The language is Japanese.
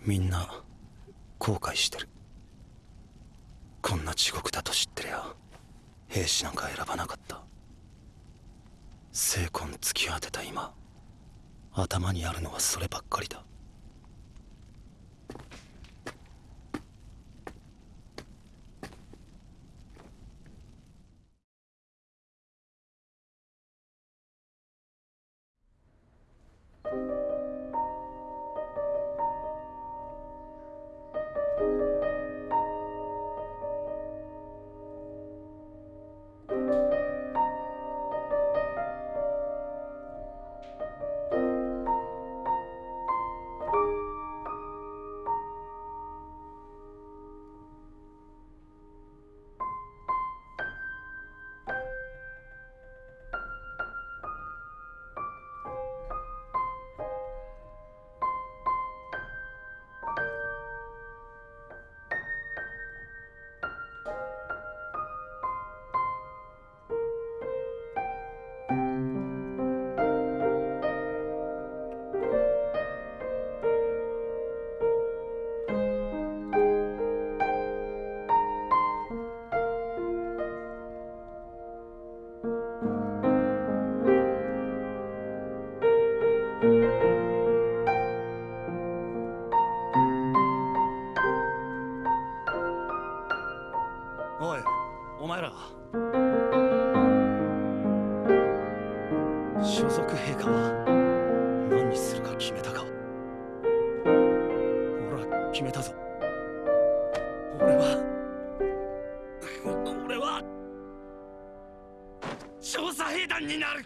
みんな後悔してる。こんな地獄だと知ってりゃ兵士なんか選ばなかった。精魂突き当てた今頭にあるのはそればっかりだ。おいお前ら。所属陛下は何にするか決めたか。俺は決めたぞ。俺は俺は調査兵団になる。